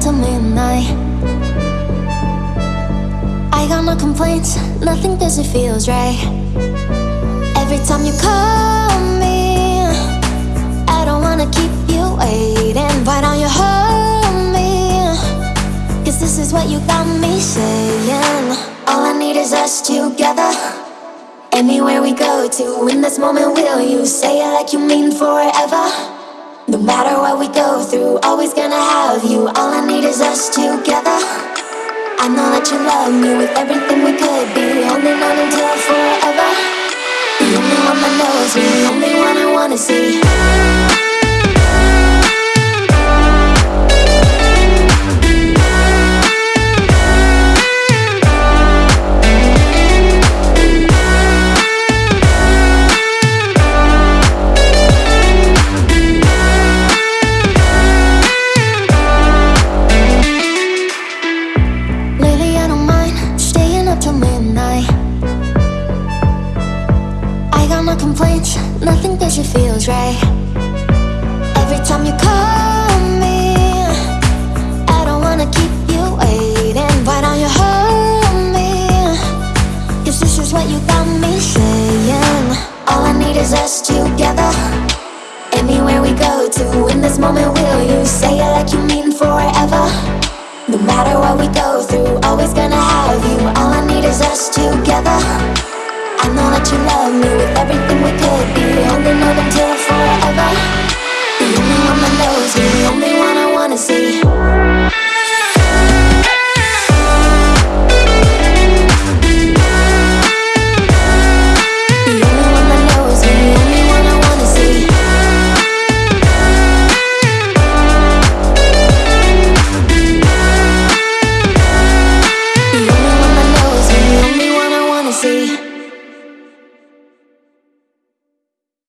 till midnight. I got no complaints, nothing it feels right. Every time you call me, I don't wanna keep you waiting. Why don't you hold me? Cause this is what you got me saying. All I need is us together. Anywhere we go to, in this moment, will you say it like you mean forever? No matter what we go through, always gonna have you. All I need is us together. I know that you love me with everything we could be, holding on until forever. The only one that knows me, the only one I wanna see. Complaints, nothing cause it feels right. Every time you call me, I don't wanna keep you waiting. Why don't you hold me? Cause this is what you got me saying. All I need is us together. Anywhere we go to, in this moment, will you say it like you mean forever? No matter what we go through, always gonna have you. All I need is us together. I know that you love me with everything we could be, holding on until forever. The only one that knows me, the only one I wanna see. See.